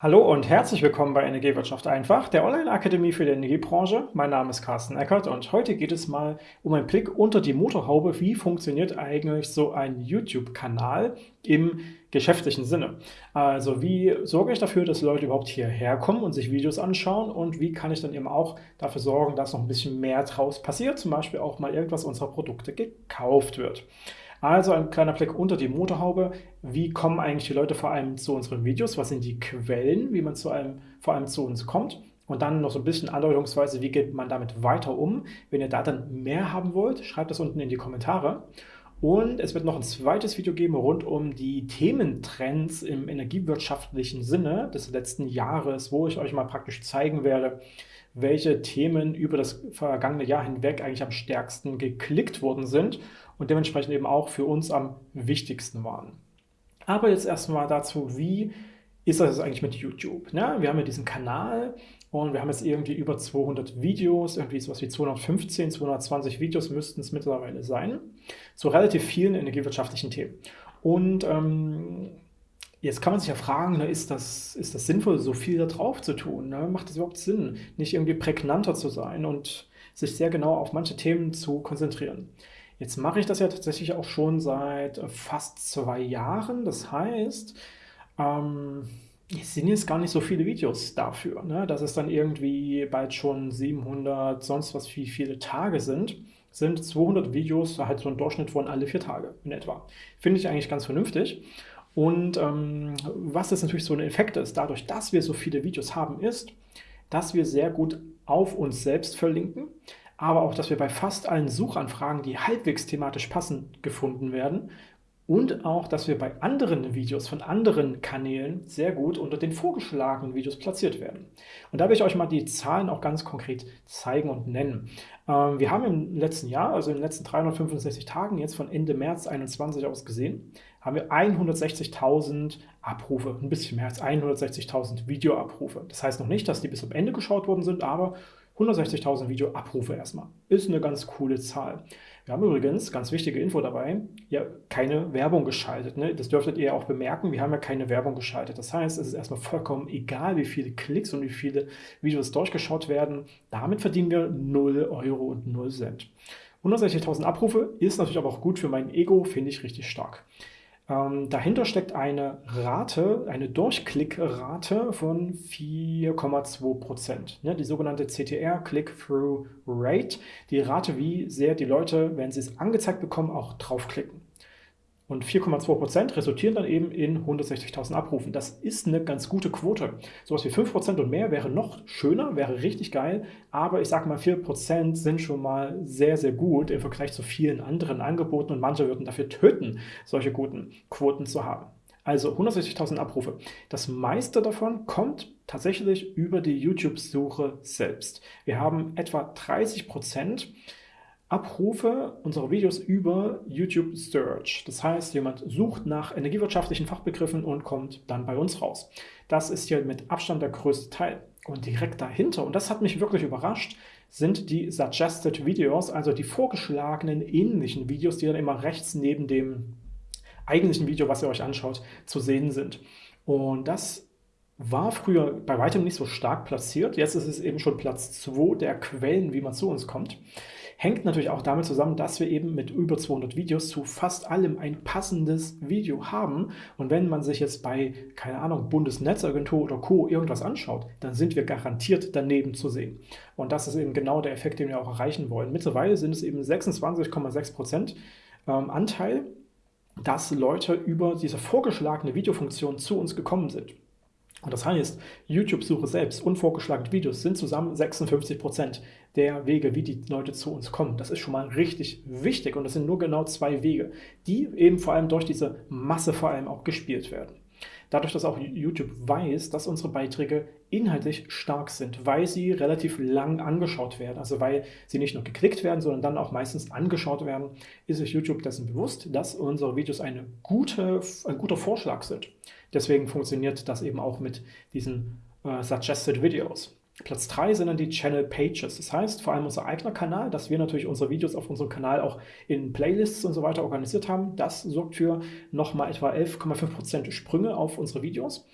Hallo und herzlich willkommen bei Energiewirtschaft einfach, der Online-Akademie für die Energiebranche. Mein Name ist Carsten Eckert und heute geht es mal um einen Blick unter die Motorhaube. Wie funktioniert eigentlich so ein YouTube-Kanal im geschäftlichen Sinne? Also wie sorge ich dafür, dass Leute überhaupt hierher kommen und sich Videos anschauen und wie kann ich dann eben auch dafür sorgen, dass noch ein bisschen mehr draus passiert, zum Beispiel auch mal irgendwas unserer Produkte gekauft wird. Also ein kleiner Blick unter die Motorhaube. Wie kommen eigentlich die Leute vor allem zu unseren Videos? Was sind die Quellen, wie man zu einem, vor allem zu uns kommt? Und dann noch so ein bisschen andeutungsweise, wie geht man damit weiter um? Wenn ihr da dann mehr haben wollt, schreibt das unten in die Kommentare. Und es wird noch ein zweites Video geben rund um die Thementrends im energiewirtschaftlichen Sinne des letzten Jahres, wo ich euch mal praktisch zeigen werde, welche Themen über das vergangene Jahr hinweg eigentlich am stärksten geklickt worden sind und dementsprechend eben auch für uns am wichtigsten waren. Aber jetzt erstmal dazu, wie ist das eigentlich mit YouTube? Ne? Wir haben ja diesen Kanal und wir haben jetzt irgendwie über 200 Videos, irgendwie sowas wie 215, 220 Videos müssten es mittlerweile sein, zu relativ vielen energiewirtschaftlichen Themen. Und ähm, Jetzt kann man sich ja fragen, ne, ist, das, ist das sinnvoll, so viel da drauf zu tun? Ne? Macht das überhaupt Sinn, nicht irgendwie prägnanter zu sein und sich sehr genau auf manche Themen zu konzentrieren? Jetzt mache ich das ja tatsächlich auch schon seit fast zwei Jahren. Das heißt, ähm, es sind jetzt gar nicht so viele Videos dafür, ne? dass es dann irgendwie bald schon 700, sonst was wie viele Tage sind, sind 200 Videos halt so ein Durchschnitt von alle vier Tage in etwa. Finde ich eigentlich ganz vernünftig. Und ähm, was jetzt natürlich so ein Effekt ist, dadurch, dass wir so viele Videos haben, ist, dass wir sehr gut auf uns selbst verlinken, aber auch, dass wir bei fast allen Suchanfragen, die halbwegs thematisch passend gefunden werden, und auch, dass wir bei anderen Videos von anderen Kanälen sehr gut unter den vorgeschlagenen Videos platziert werden. Und da will ich euch mal die Zahlen auch ganz konkret zeigen und nennen. Ähm, wir haben im letzten Jahr, also in den letzten 365 Tagen, jetzt von Ende März 2021 aus gesehen, haben wir 160.000 Abrufe, ein bisschen mehr als 160.000 Videoabrufe. Das heißt noch nicht, dass die bis zum Ende geschaut worden sind, aber 160.000 Videoabrufe erstmal. Ist eine ganz coole Zahl. Wir haben übrigens, ganz wichtige Info dabei, ja keine Werbung geschaltet. Ne? Das dürftet ihr auch bemerken, wir haben ja keine Werbung geschaltet. Das heißt, es ist erstmal vollkommen egal, wie viele Klicks und wie viele Videos durchgeschaut werden. Damit verdienen wir 0 Euro und 0 Cent. 160.000 Abrufe ist natürlich aber auch gut für mein Ego, finde ich richtig stark. Ähm, dahinter steckt eine Rate, eine Durchklickrate von 4,2%. Ja, die sogenannte CTR, Click-Through Rate, die Rate, wie sehr die Leute, wenn sie es angezeigt bekommen, auch draufklicken. Und 4,2% resultieren dann eben in 160.000 Abrufen. Das ist eine ganz gute Quote. Sowas wie 5% und mehr wäre noch schöner, wäre richtig geil. Aber ich sage mal, 4% sind schon mal sehr, sehr gut im Vergleich zu vielen anderen Angeboten. Und manche würden dafür töten, solche guten Quoten zu haben. Also 160.000 Abrufe. Das meiste davon kommt tatsächlich über die YouTube-Suche selbst. Wir haben etwa 30 Prozent Abrufe unserer Videos über YouTube Search. Das heißt, jemand sucht nach energiewirtschaftlichen Fachbegriffen und kommt dann bei uns raus. Das ist hier mit Abstand der größte Teil. Und direkt dahinter, und das hat mich wirklich überrascht, sind die Suggested Videos, also die vorgeschlagenen ähnlichen Videos, die dann immer rechts neben dem eigentlichen Video, was ihr euch anschaut, zu sehen sind. Und das war früher bei weitem nicht so stark platziert. Jetzt ist es eben schon Platz 2 der Quellen, wie man zu uns kommt. Hängt natürlich auch damit zusammen, dass wir eben mit über 200 Videos zu fast allem ein passendes Video haben. Und wenn man sich jetzt bei, keine Ahnung, Bundesnetzagentur oder Co. irgendwas anschaut, dann sind wir garantiert daneben zu sehen. Und das ist eben genau der Effekt, den wir auch erreichen wollen. Mittlerweile sind es eben 26,6 Prozent ähm, Anteil, dass Leute über diese vorgeschlagene Videofunktion zu uns gekommen sind. Und das heißt, YouTube-Suche selbst und vorgeschlagene Videos sind zusammen 56% der Wege, wie die Leute zu uns kommen. Das ist schon mal richtig wichtig und das sind nur genau zwei Wege, die eben vor allem durch diese Masse vor allem auch gespielt werden. Dadurch, dass auch YouTube weiß, dass unsere Beiträge inhaltlich stark sind, weil sie relativ lang angeschaut werden, also weil sie nicht nur geklickt werden, sondern dann auch meistens angeschaut werden, ist sich YouTube dessen bewusst, dass unsere Videos eine gute, ein guter Vorschlag sind. Deswegen funktioniert das eben auch mit diesen äh, Suggested Videos. Platz 3 sind dann die Channel Pages. Das heißt, vor allem unser eigener Kanal, dass wir natürlich unsere Videos auf unserem Kanal auch in Playlists und so weiter organisiert haben. Das sorgt für nochmal etwa 11,5% Sprünge auf unsere Videos.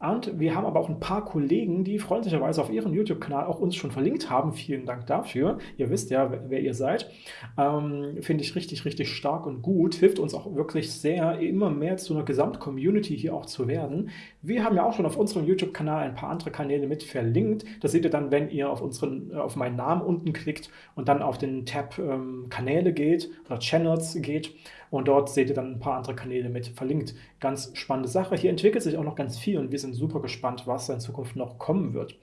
Und wir haben aber auch ein paar Kollegen, die freundlicherweise auf ihren YouTube-Kanal auch uns schon verlinkt haben. Vielen Dank dafür. Ihr wisst ja, wer ihr seid. Ähm, Finde ich richtig, richtig stark und gut. Hilft uns auch wirklich sehr, immer mehr zu einer Gesamt-Community hier auch zu werden. Wir haben ja auch schon auf unserem YouTube-Kanal ein paar andere Kanäle mit verlinkt. Das seht ihr dann, wenn ihr auf, unseren, äh, auf meinen Namen unten klickt und dann auf den Tab ähm, Kanäle geht oder Channels geht. Und dort seht ihr dann ein paar andere Kanäle mit verlinkt. Ganz spannende Sache. Hier entwickelt sich auch noch ganz viel und wir sind super gespannt, was in Zukunft noch kommen wird.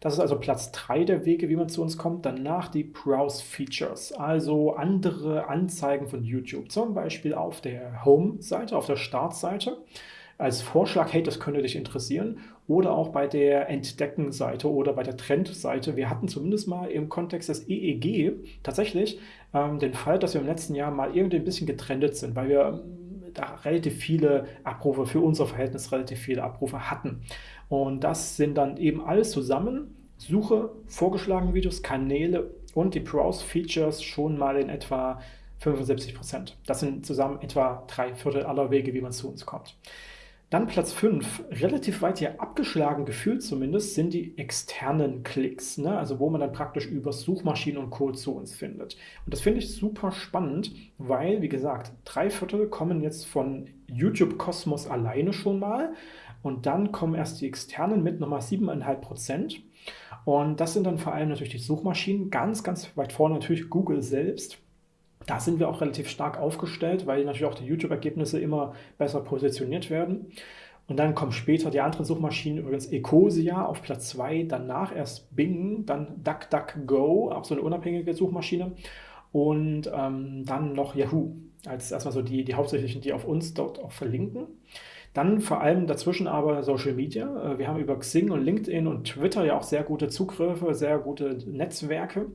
Das ist also Platz 3 der Wege, wie man zu uns kommt. Danach die Browse-Features, also andere Anzeigen von YouTube. Zum Beispiel auf der Home-Seite, auf der Startseite als Vorschlag, hey, das könnte dich interessieren. Oder auch bei der Entdecken-Seite oder bei der Trend-Seite. Wir hatten zumindest mal im Kontext des EEG tatsächlich ähm, den Fall, dass wir im letzten Jahr mal irgendwie ein bisschen getrendet sind, weil wir ähm, da relativ viele Abrufe, für unser Verhältnis relativ viele Abrufe hatten. Und das sind dann eben alles zusammen. Suche, vorgeschlagene Videos, Kanäle und die Browse-Features schon mal in etwa 75 Prozent. Das sind zusammen etwa drei Viertel aller Wege, wie man zu uns kommt. Dann Platz 5, relativ weit hier abgeschlagen gefühlt zumindest, sind die externen Klicks, ne? also wo man dann praktisch über Suchmaschinen und Co. zu uns findet. Und das finde ich super spannend, weil, wie gesagt, drei Viertel kommen jetzt von YouTube Kosmos alleine schon mal und dann kommen erst die externen mit nochmal 7,5 Prozent. Und das sind dann vor allem natürlich die Suchmaschinen, ganz, ganz weit vorne natürlich Google selbst da sind wir auch relativ stark aufgestellt, weil natürlich auch die YouTube-Ergebnisse immer besser positioniert werden. Und dann kommen später die anderen Suchmaschinen, übrigens Ecosia auf Platz 2, danach erst Bing, dann DuckDuckGo, auch so eine unabhängige Suchmaschine und ähm, dann noch Yahoo als erstmal so die, die hauptsächlichen, die auf uns dort auch verlinken. Dann vor allem dazwischen aber Social Media. Äh, wir haben über Xing und LinkedIn und Twitter ja auch sehr gute Zugriffe, sehr gute Netzwerke.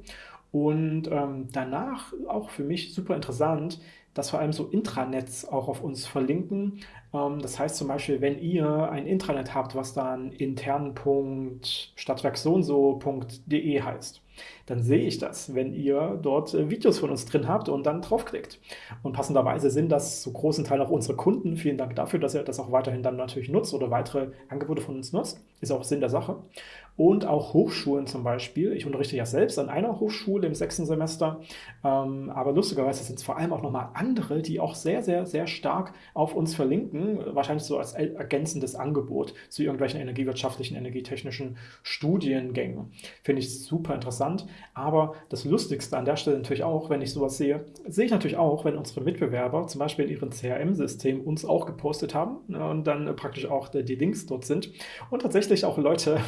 Und ähm, danach auch für mich super interessant, dass vor allem so Intranets auch auf uns verlinken. Ähm, das heißt zum Beispiel, wenn ihr ein Intranet habt, was dann intern.stadtwerksoundso.de heißt, dann sehe ich das, wenn ihr dort äh, Videos von uns drin habt und dann draufklickt. Und passenderweise sind das zu großen Teil auch unsere Kunden. Vielen Dank dafür, dass ihr das auch weiterhin dann natürlich nutzt oder weitere Angebote von uns nutzt. Ist auch Sinn der Sache und auch Hochschulen zum Beispiel. Ich unterrichte ja selbst an einer Hochschule im sechsten Semester, ähm, aber lustigerweise sind es vor allem auch nochmal andere, die auch sehr, sehr, sehr stark auf uns verlinken, wahrscheinlich so als ergänzendes Angebot zu irgendwelchen energiewirtschaftlichen, energietechnischen Studiengängen. Finde ich super interessant, aber das Lustigste an der Stelle natürlich auch, wenn ich sowas sehe, sehe ich natürlich auch, wenn unsere Mitbewerber zum Beispiel in ihrem CRM-System uns auch gepostet haben ne, und dann praktisch auch die Links dort sind und tatsächlich auch Leute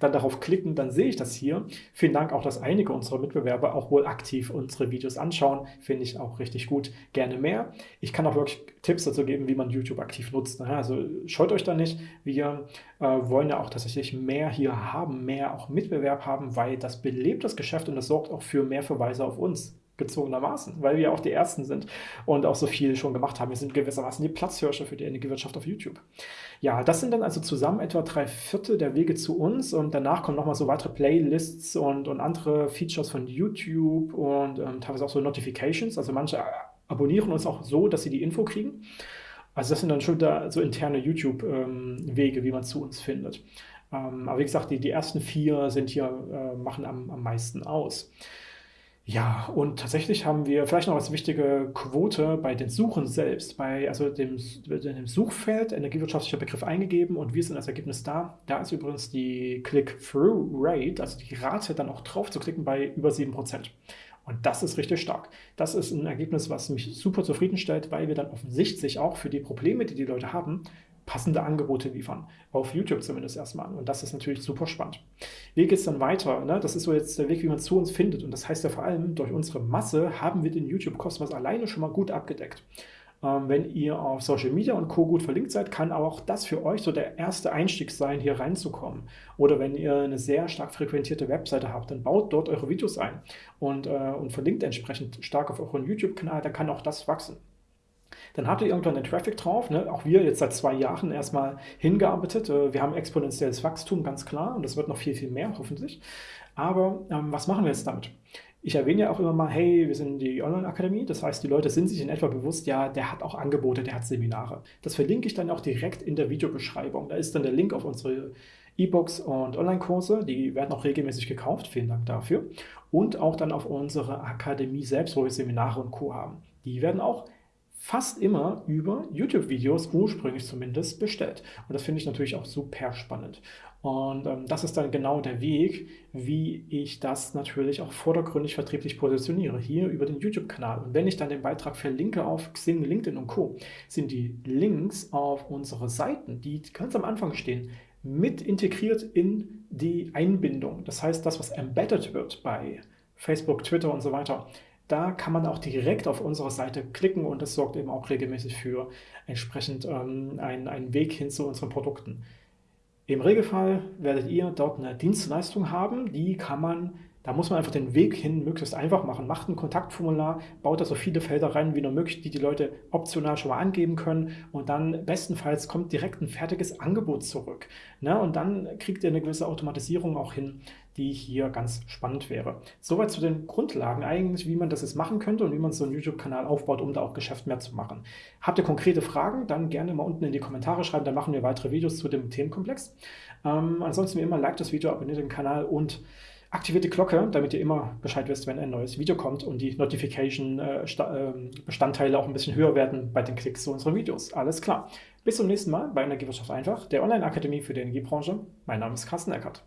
dann darauf klicken, dann sehe ich das hier. Vielen Dank auch, dass einige unserer Mitbewerber auch wohl aktiv unsere Videos anschauen. Finde ich auch richtig gut. Gerne mehr. Ich kann auch wirklich Tipps dazu geben, wie man YouTube aktiv nutzt. Ne? Also scheut euch da nicht. Wir äh, wollen ja auch tatsächlich mehr hier haben, mehr auch Mitbewerb haben, weil das belebt das Geschäft und das sorgt auch für mehr Verweise auf uns gezwungenermaßen, weil wir auch die Ersten sind und auch so viel schon gemacht haben. Wir sind gewissermaßen die Platzhirsche für die Energiewirtschaft auf YouTube. Ja, das sind dann also zusammen etwa drei Viertel der Wege zu uns und danach kommen nochmal so weitere Playlists und, und andere Features von YouTube und ähm, teilweise auch so Notifications. Also manche abonnieren uns auch so, dass sie die Info kriegen. Also das sind dann schon da so interne YouTube-Wege, ähm, wie man zu uns findet. Ähm, aber wie gesagt, die, die ersten vier sind hier, äh, machen am, am meisten aus. Ja, und tatsächlich haben wir vielleicht noch als wichtige Quote bei den Suchen selbst, bei also dem, dem Suchfeld energiewirtschaftlicher Begriff eingegeben und wir sind als Ergebnis da. Da ist übrigens die Click-Through-Rate, also die Rate dann auch drauf zu klicken, bei über 7%. Und das ist richtig stark. Das ist ein Ergebnis, was mich super zufriedenstellt, weil wir dann offensichtlich auch für die Probleme, die die Leute haben, passende Angebote liefern. Auf YouTube zumindest erstmal. Und das ist natürlich super spannend. Wie geht es dann weiter? Ne? Das ist so jetzt der Weg, wie man zu uns findet. Und das heißt ja vor allem, durch unsere Masse haben wir den YouTube-Kosmos alleine schon mal gut abgedeckt. Ähm, wenn ihr auf Social Media und Co. gut verlinkt seid, kann auch das für euch so der erste Einstieg sein, hier reinzukommen. Oder wenn ihr eine sehr stark frequentierte Webseite habt, dann baut dort eure Videos ein und, äh, und verlinkt entsprechend stark auf euren YouTube-Kanal, dann kann auch das wachsen. Dann habt ihr irgendwann den Traffic drauf. Ne? Auch wir jetzt seit zwei Jahren erstmal hingearbeitet. Äh, wir haben exponentielles Wachstum, ganz klar. Und das wird noch viel, viel mehr, hoffentlich. Aber ähm, was machen wir jetzt damit? Ich erwähne ja auch immer mal, hey, wir sind die Online-Akademie. Das heißt, die Leute sind sich in etwa bewusst, ja, der hat auch Angebote, der hat Seminare. Das verlinke ich dann auch direkt in der Videobeschreibung. Da ist dann der Link auf unsere E-Books und Online-Kurse. Die werden auch regelmäßig gekauft. Vielen Dank dafür. Und auch dann auf unsere Akademie selbst, wo wir Seminare und Co. haben. Die werden auch fast immer über YouTube-Videos, ursprünglich zumindest, bestellt. Und das finde ich natürlich auch super spannend. Und ähm, das ist dann genau der Weg, wie ich das natürlich auch vordergründig vertrieblich positioniere, hier über den YouTube-Kanal. Und wenn ich dann den Beitrag verlinke auf Xing, LinkedIn und Co., sind die Links auf unsere Seiten, die ganz am Anfang stehen, mit integriert in die Einbindung. Das heißt, das, was embedded wird bei Facebook, Twitter und so weiter, da kann man auch direkt auf unsere Seite klicken und das sorgt eben auch regelmäßig für entsprechend ähm, einen, einen Weg hin zu unseren Produkten. Im Regelfall werdet ihr dort eine Dienstleistung haben, die kann man da muss man einfach den Weg hin möglichst einfach machen. Macht ein Kontaktformular, baut da so viele Felder rein wie nur möglich, die die Leute optional schon mal angeben können und dann bestenfalls kommt direkt ein fertiges Angebot zurück. Ne? Und dann kriegt ihr eine gewisse Automatisierung auch hin, die hier ganz spannend wäre. Soweit zu den Grundlagen eigentlich, wie man das jetzt machen könnte und wie man so einen YouTube-Kanal aufbaut, um da auch Geschäft mehr zu machen. Habt ihr konkrete Fragen, dann gerne mal unten in die Kommentare schreiben, dann machen wir weitere Videos zu dem Themenkomplex. Ähm, ansonsten wie immer, like das Video, abonniert den Kanal und Aktiviert die Glocke, damit ihr immer Bescheid wisst, wenn ein neues Video kommt und die Notification-Bestandteile äh, ähm, auch ein bisschen höher werden bei den Klicks zu unseren Videos. Alles klar. Bis zum nächsten Mal bei Energiewirtschaft einfach, der Online-Akademie für die Energiebranche. Mein Name ist Carsten Eckert.